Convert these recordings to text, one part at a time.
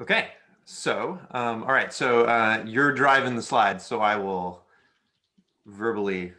Okay, so, um, all right, so uh, you're driving the slides, so I will verbally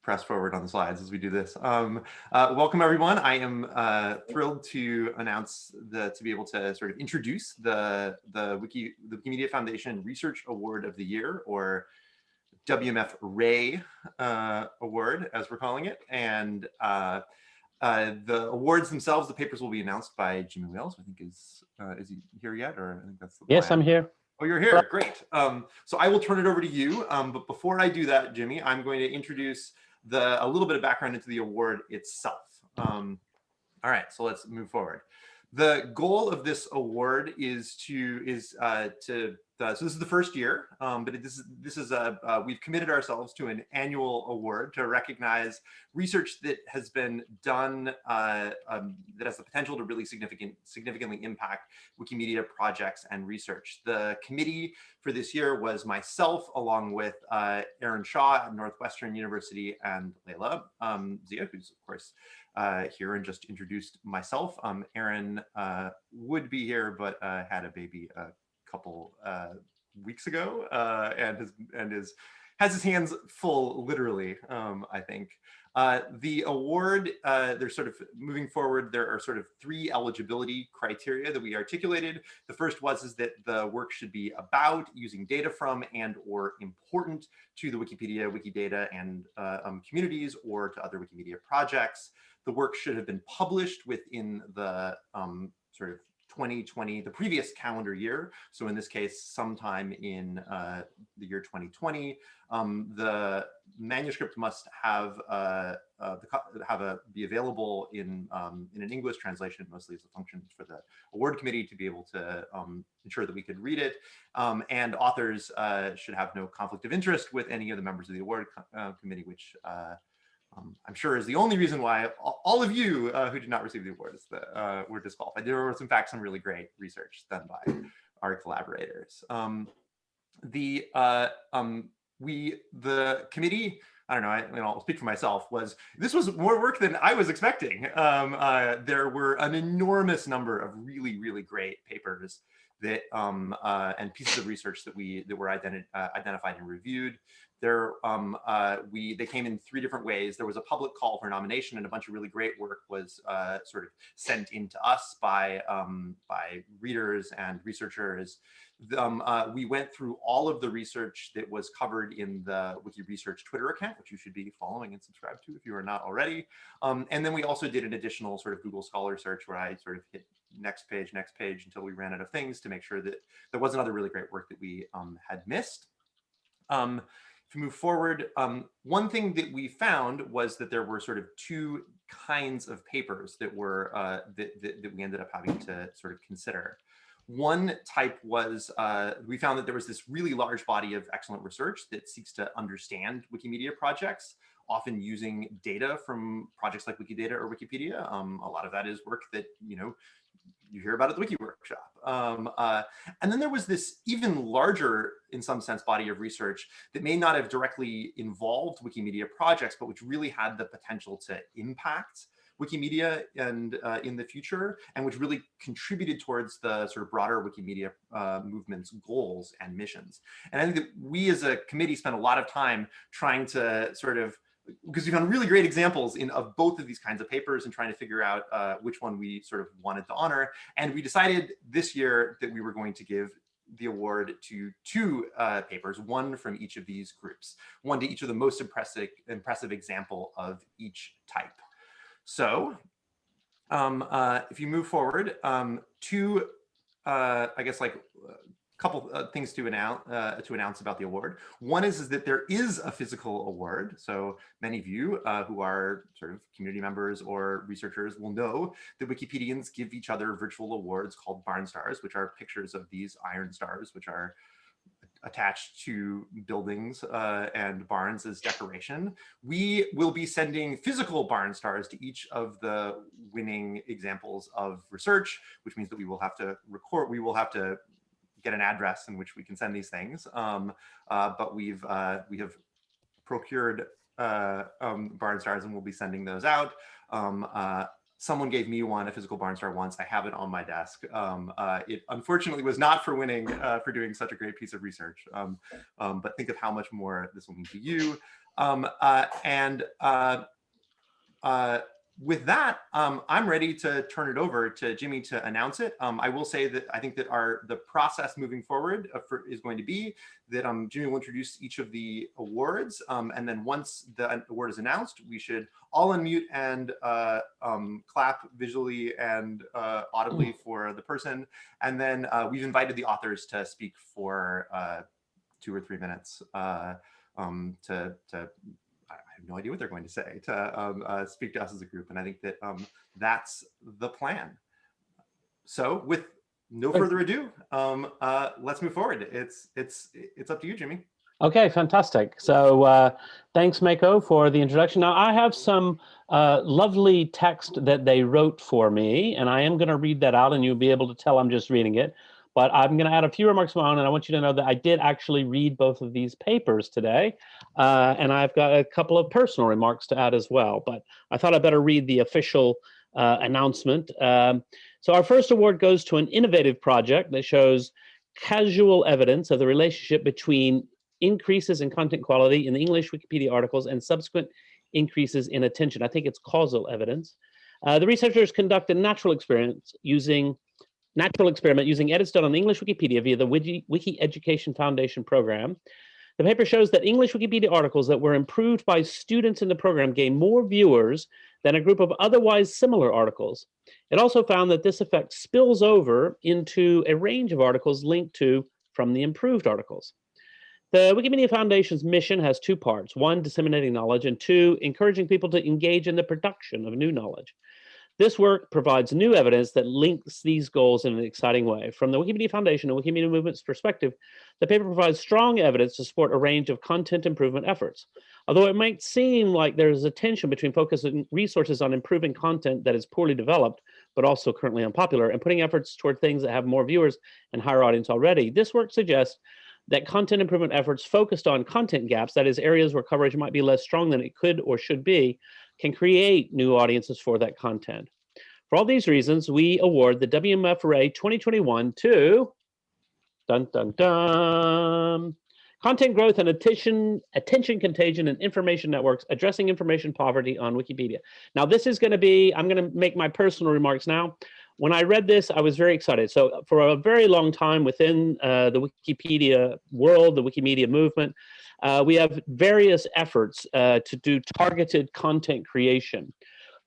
press forward on the slides as we do this. Um, uh, welcome everyone. I am uh, thrilled to announce the to be able to sort of introduce the the Wiki the Wikimedia Foundation Research Award of the Year, or WMF Ray uh, Award, as we're calling it, and uh, the awards themselves, the papers will be announced by Jimmy Wales, I think is, uh, is he here yet? Or I think that's the Yes, plan. I'm here. Oh, you're here, great. Um, so I will turn it over to you. Um, but before I do that, Jimmy, I'm going to introduce the a little bit of background into the award itself. Um, all right, so let's move forward. The goal of this award is to is uh, to uh, so this is the first year, um, but this is this is a uh, we've committed ourselves to an annual award to recognize research that has been done uh, um, that has the potential to really significant significantly impact Wikimedia projects and research. The committee for this year was myself, along with uh, Aaron Shaw at Northwestern University and Leila um, Zia, who's of course uh, here and just introduced myself. Um, Aaron uh, would be here, but uh, had a baby a couple uh, weeks ago uh, and has and is has his hands full, literally. Um, I think uh, the award. there's sort of moving forward. There are sort of three eligibility criteria that we articulated. The first was is that the work should be about using data from and or important to the Wikipedia, Wikidata, and um, communities or to other Wikimedia projects. The work should have been published within the um, sort of 2020, the previous calendar year. So in this case, sometime in uh, the year 2020, um, the manuscript must have uh, uh, the, have a be available in um, in an English translation, mostly as a function for the award committee to be able to um, ensure that we could read it. Um, and authors uh, should have no conflict of interest with any of the members of the award co uh, committee, which uh, um, I'm sure is the only reason why all of you uh, who did not receive the awards that uh, were disqualified. There was in fact some really great research done by our collaborators. Um, the uh, um, we the committee I don't know, I, will speak for myself, was this was more work than I was expecting. Um, uh, there were an enormous number of really, really great papers that um, uh, and pieces of research that we that were identi uh, identified and reviewed. There, um, uh, we they came in three different ways. There was a public call for nomination, and a bunch of really great work was uh, sort of sent in to us by um, by readers and researchers. Um, uh, we went through all of the research that was covered in the Wiki Research Twitter account, which you should be following and subscribed to if you are not already. Um, and then we also did an additional sort of Google Scholar search where I sort of hit next page, next page until we ran out of things to make sure that there wasn't other really great work that we um, had missed. To move forward, um, one thing that we found was that there were sort of two kinds of papers that were uh, that, that, that, we ended up having to sort of consider. One type was, uh, we found that there was this really large body of excellent research that seeks to understand Wikimedia projects, often using data from projects like Wikidata or Wikipedia. Um, a lot of that is work that, you know, you hear about at the Wiki Workshop. Um, uh, and then there was this even larger, in some sense, body of research that may not have directly involved Wikimedia projects, but which really had the potential to impact Wikimedia and uh, in the future, and which really contributed towards the sort of broader Wikimedia uh, movement's goals and missions. And I think that we as a committee spent a lot of time trying to sort of because we found really great examples in of both of these kinds of papers and trying to figure out uh, which one we sort of wanted to honor. And we decided this year that we were going to give the award to two uh, papers, one from each of these groups, one to each of the most impressive, impressive example of each type. So um, uh, if you move forward, um, two, uh, I guess like couple uh, things to announce uh, to announce about the award. One is, is that there is a physical award. So many of you uh, who are sort of community members or researchers will know that Wikipedians give each other virtual awards called Barn Stars, which are pictures of these iron stars, which are attached to buildings uh, and barns as decoration. We will be sending physical barn stars to each of the winning examples of research, which means that we will have to record, we will have to get an address in which we can send these things. Um, uh, but we've uh, we have procured uh, um, barn stars and we'll be sending those out. Um, uh, someone gave me one, a physical Barnstar once. I have it on my desk. Um, uh, it unfortunately was not for winning, uh, for doing such a great piece of research. Um, um, but think of how much more this will mean to you. Um, uh, and uh, uh, with that, um, I'm ready to turn it over to Jimmy to announce it. Um, I will say that I think that our the process moving forward uh, for, is going to be that um, Jimmy will introduce each of the awards, um, and then once the award is announced, we should all unmute and uh, um, clap visually and uh, audibly mm. for the person, and then uh, we've invited the authors to speak for uh, two or three minutes uh, um, to to have no idea what they're going to say to um, uh, speak to us as a group. And I think that um, that's the plan. So with no further ado, um, uh, let's move forward. It's, it's, it's up to you, Jimmy. Okay, fantastic. So uh, thanks, Mako, for the introduction. Now, I have some uh, lovely text that they wrote for me, and I am going to read that out, and you'll be able to tell I'm just reading it. But I'm going to add a few remarks of my own, and I want you to know that I did actually read both of these papers today, uh, and I've got a couple of personal remarks to add as well. But I thought I'd better read the official uh, announcement. Um, so our first award goes to an innovative project that shows casual evidence of the relationship between increases in content quality in the English Wikipedia articles and subsequent increases in attention. I think it's causal evidence. Uh, the researchers conduct a natural experiments using natural experiment using edits done on English Wikipedia via the Wiki, Wiki Education Foundation program. The paper shows that English Wikipedia articles that were improved by students in the program gain more viewers than a group of otherwise similar articles. It also found that this effect spills over into a range of articles linked to from the improved articles. The Wikimedia Foundation's mission has two parts, one, disseminating knowledge, and two, encouraging people to engage in the production of new knowledge. This work provides new evidence that links these goals in an exciting way. From the Wikimedia Foundation and Wikimedia Movement's perspective, the paper provides strong evidence to support a range of content improvement efforts. Although it might seem like there's a tension between focusing resources on improving content that is poorly developed, but also currently unpopular, and putting efforts toward things that have more viewers and higher audience already, this work suggests that content improvement efforts focused on content gaps, that is areas where coverage might be less strong than it could or should be, can create new audiences for that content. For all these reasons, we award the WMFRA 2021 to dun dun dun content growth and attention attention contagion and information networks addressing information poverty on Wikipedia. Now this is going to be I'm going to make my personal remarks now. When I read this, I was very excited. So for a very long time within uh, the Wikipedia world, the Wikimedia movement, uh, we have various efforts uh, to do targeted content creation.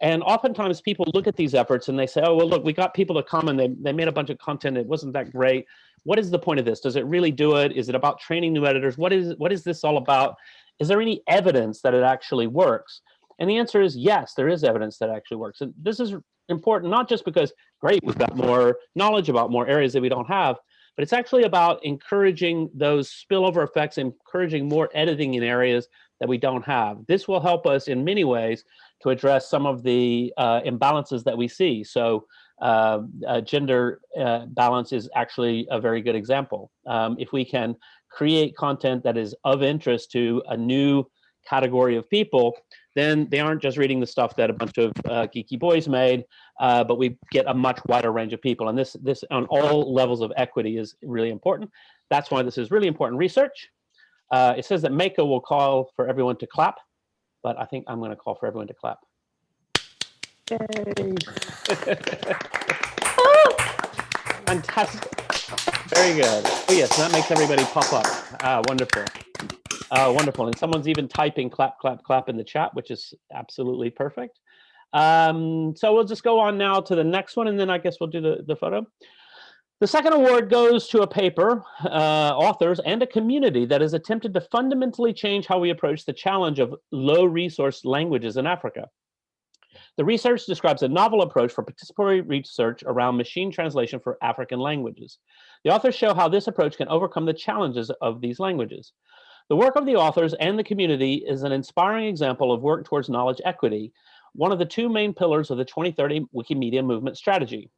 And oftentimes people look at these efforts and they say, oh, well, look, we got people to come and they, they made a bunch of content. It wasn't that great. What is the point of this? Does it really do it? Is it about training new editors? What is, what is this all about? Is there any evidence that it actually works? And the answer is yes, there is evidence that actually works. And this is important, not just because, great, we've got more knowledge about more areas that we don't have, but it's actually about encouraging those spillover effects, encouraging more editing in areas that we don't have. This will help us in many ways to address some of the uh, imbalances that we see. So uh, uh, gender uh, balance is actually a very good example. Um, if we can create content that is of interest to a new category of people, then they aren't just reading the stuff that a bunch of uh, geeky boys made, uh, but we get a much wider range of people. And this, this on all levels of equity is really important. That's why this is really important research. Uh, it says that Mako will call for everyone to clap, but I think I'm going to call for everyone to clap. Yay. Fantastic. Very good. Oh yes, that makes everybody pop up. Ah, wonderful. Uh, wonderful. And someone's even typing clap, clap, clap in the chat, which is absolutely perfect. Um, so we'll just go on now to the next one, and then I guess we'll do the, the photo. The second award goes to a paper, uh, authors, and a community that has attempted to fundamentally change how we approach the challenge of low resource languages in Africa. The research describes a novel approach for participatory research around machine translation for African languages. The authors show how this approach can overcome the challenges of these languages. The work of the authors and the community is an inspiring example of work towards knowledge equity, one of the two main pillars of the 2030 Wikimedia movement strategy.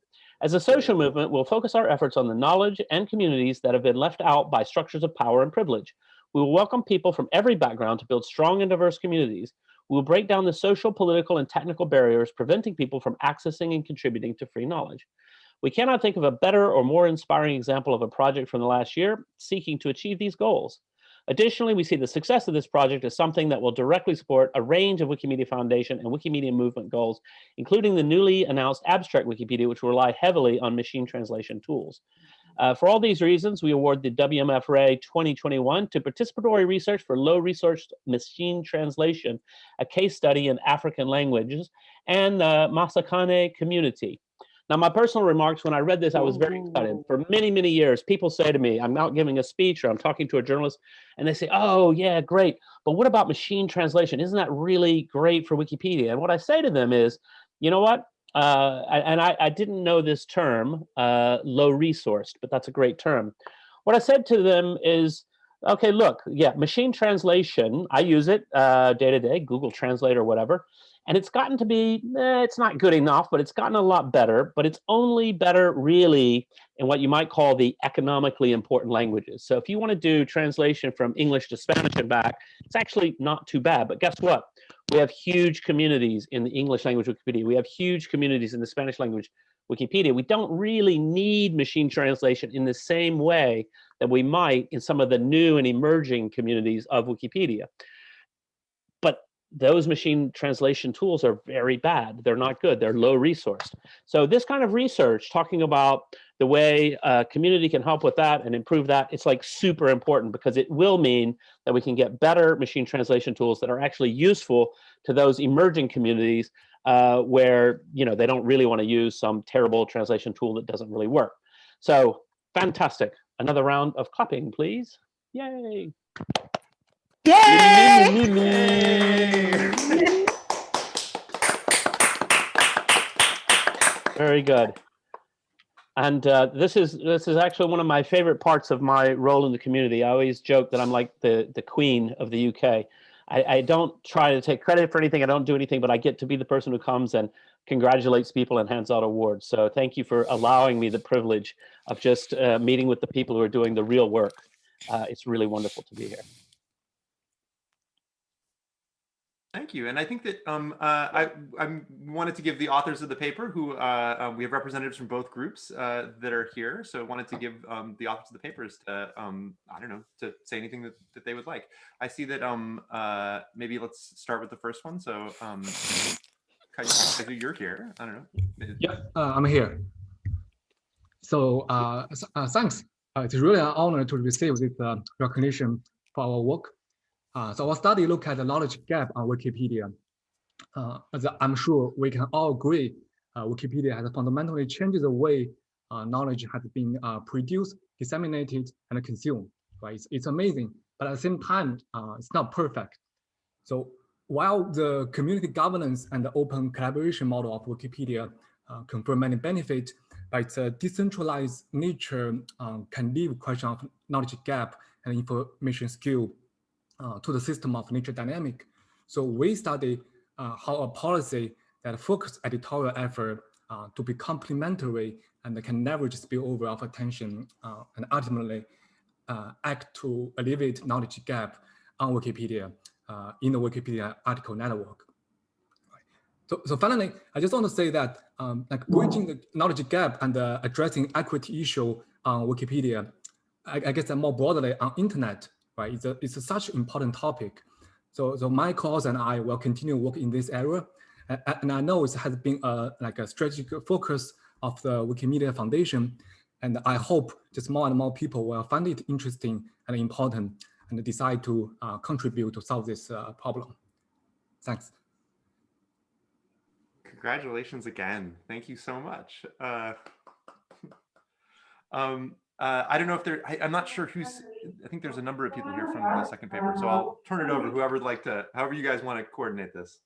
As a social movement, we'll focus our efforts on the knowledge and communities that have been left out by structures of power and privilege. We will welcome people from every background to build strong and diverse communities. We will break down the social, political, and technical barriers preventing people from accessing and contributing to free knowledge. We cannot think of a better or more inspiring example of a project from the last year seeking to achieve these goals. Additionally, we see the success of this project as something that will directly support a range of Wikimedia Foundation and Wikimedia movement goals, including the newly announced abstract Wikipedia, which will rely heavily on machine translation tools. Uh, for all these reasons, we award the WMF Ray 2021 to participatory research for low resource machine translation, a case study in African languages, and the Masakane community. Now, my personal remarks, when I read this, I was very excited. For many, many years, people say to me, I'm out giving a speech or I'm talking to a journalist, and they say, oh, yeah, great. But what about machine translation? Isn't that really great for Wikipedia? And what I say to them is, you know what? Uh, and I, I, didn't know this term, uh, low resourced, but that's a great term. What I said to them is, okay, look, yeah, machine translation, I use it uh, day to day, Google Translate or whatever. And it's gotten to be, eh, it's not good enough, but it's gotten a lot better, but it's only better really in what you might call the economically important languages. So if you want to do translation from English to Spanish and back, it's actually not too bad. But guess what? We have huge communities in the English language Wikipedia. We have huge communities in the Spanish language Wikipedia. We don't really need machine translation in the same way that we might in some of the new and emerging communities of Wikipedia those machine translation tools are very bad. They're not good. They're low resourced. So this kind of research talking about the way a community can help with that and improve that, it's like super important because it will mean that we can get better machine translation tools that are actually useful to those emerging communities uh, where you know they don't really want to use some terrible translation tool that doesn't really work. So fantastic. Another round of clapping, please. Yay. Yay! Very good. And uh, this is this is actually one of my favorite parts of my role in the community. I always joke that I'm like the the queen of the UK. I, I don't try to take credit for anything. I don't do anything, but I get to be the person who comes and congratulates people and hands out awards. So thank you for allowing me the privilege of just uh, meeting with the people who are doing the real work. Uh, it's really wonderful to be here. Thank you. And I think that um, uh, I, I wanted to give the authors of the paper who uh, uh, we have representatives from both groups uh, that are here. So I wanted to give um, the authors of the papers to, um, I don't know, to say anything that, that they would like. I see that um, uh, maybe let's start with the first one. So um, Kai Zhu, you're here. I don't know. Yeah, uh, I'm here. So thanks. it's really an honor to receive this recognition for our work. Uh, so our study look at the knowledge gap on Wikipedia. Uh, as I'm sure we can all agree, uh, Wikipedia has fundamentally changed the way uh, knowledge has been uh, produced, disseminated, and consumed. Right? It's, it's amazing, but at the same time, uh, it's not perfect. So while the community governance and the open collaboration model of Wikipedia confer many benefits, but its decentralized nature can leave question of knowledge gap and information skill uh, to the system of nature dynamic. So we study uh, how a policy that focus editorial effort uh, to be complementary and can leverage spillover of attention uh, and ultimately uh, act to alleviate knowledge gap on Wikipedia uh, in the Wikipedia article network. So, so finally, I just want to say that um, like bridging the knowledge gap and addressing equity issue on Wikipedia, I, I guess more broadly on internet right? It's, a, it's a such important topic. So, so my cause and I will continue work in this area. And, and I know it has been a, like a strategic focus of the Wikimedia Foundation. And I hope just more and more people will find it interesting and important and decide to uh, contribute to solve this uh, problem. Thanks. Congratulations again. Thank you so much. Uh, um, uh, I don't know if there, I, am not sure who's, I think there's a number of people here from the second paper. So I'll turn it over, whoever would like to, however you guys want to coordinate this.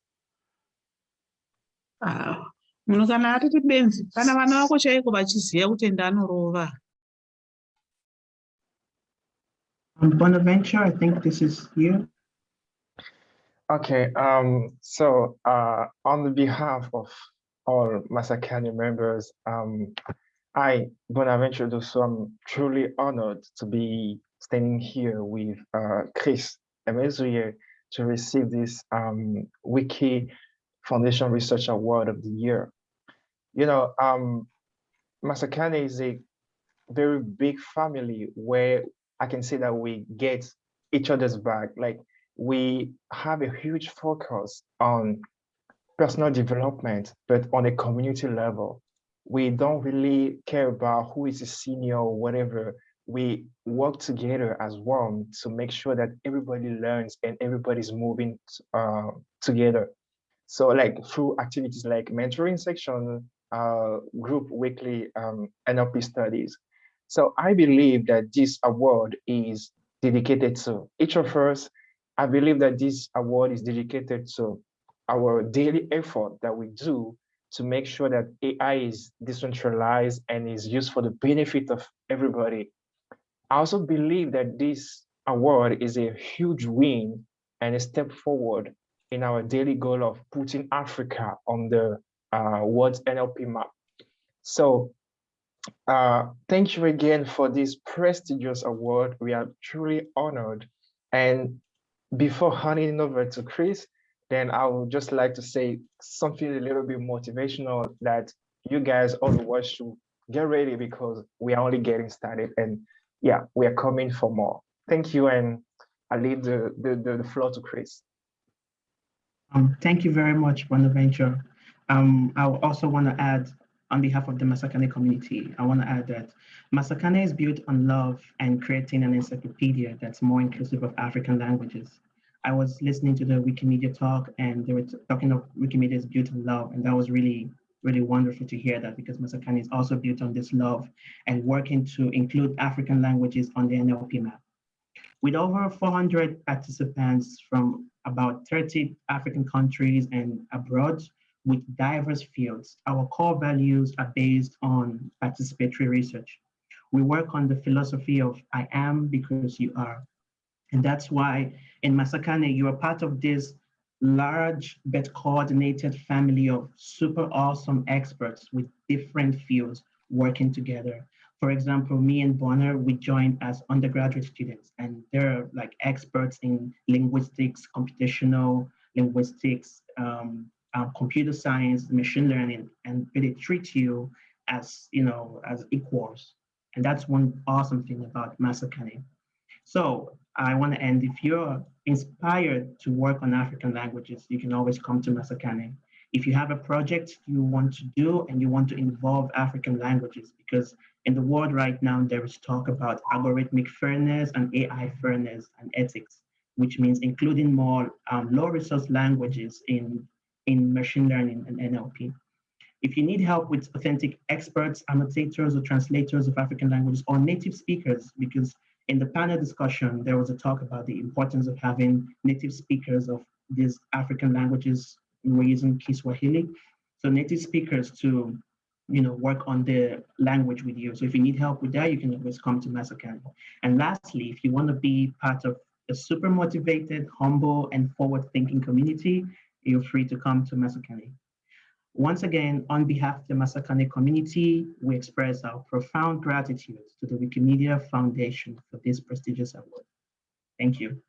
Ah, munhu kana atiti benzi kana vana vako chaiko vachiziva kutenda anorova Bonaventure, I think this is you. Okay, um, so uh, on the behalf of all Masakane members, um, I, Bonaventure Dossou, I'm truly honored to be standing here with uh, Chris Emezue to receive this um, Wiki Foundation Research Award of the Year. You know, um, Masakane is a very big family where I can say that we get each other's back. Like we have a huge focus on personal development, but on a community level. We don't really care about who is a senior or whatever. We work together as one to make sure that everybody learns and everybody's moving uh, together. So like through activities like mentoring section, uh, group weekly um, NLP studies. So I believe that this award is dedicated to each of us. I believe that this award is dedicated to our daily effort that we do to make sure that AI is decentralized and is used for the benefit of everybody. I also believe that this award is a huge win and a step forward in our daily goal of putting Africa on the uh, world's NLP map. So uh, thank you again for this prestigious award. We are truly honored. And before handing over to Chris, then I would just like to say something a little bit motivational that you guys, all the world should get ready because we are only getting started. And yeah, we are coming for more. Thank you. And I leave the, the, the floor to Chris. Um, thank you very much, Bonaventure. Um, I also want to add on behalf of the Masakane community, I want to add that Masakane is built on love and creating an encyclopedia that's more inclusive of African languages. I was listening to the Wikimedia talk and they were talking of Wikimedia's built on love. And that was really, really wonderful to hear that because Masakane is also built on this love and working to include African languages on the NLP map. With over 400 participants from about 30 African countries and abroad, with diverse fields. Our core values are based on participatory research. We work on the philosophy of I am because you are. And that's why in Masakane, you are part of this large but coordinated family of super awesome experts with different fields working together. For example, me and Bonner, we joined as undergraduate students and they're like experts in linguistics, computational linguistics, um, um, computer science, machine learning, and they treat you as, you know, as equals. And that's one awesome thing about Masakane. So I want to end, if you're inspired to work on African languages, you can always come to Masakane. If you have a project you want to do and you want to involve African languages, because in the world right now, there is talk about algorithmic fairness and AI fairness and ethics, which means including more um, low resource languages in in machine learning and NLP. If you need help with authentic experts, annotators, or translators of African languages, or native speakers, because in the panel discussion, there was a talk about the importance of having native speakers of these African languages. We're using Kiswahili. So native speakers to you know, work on the language with you. So if you need help with that, you can always come to Masakane. And lastly, if you want to be part of a super motivated, humble, and forward-thinking community, you're free to come to Masakane. Once again, on behalf of the Masakane community, we express our profound gratitude to the Wikimedia Foundation for this prestigious award. Thank you.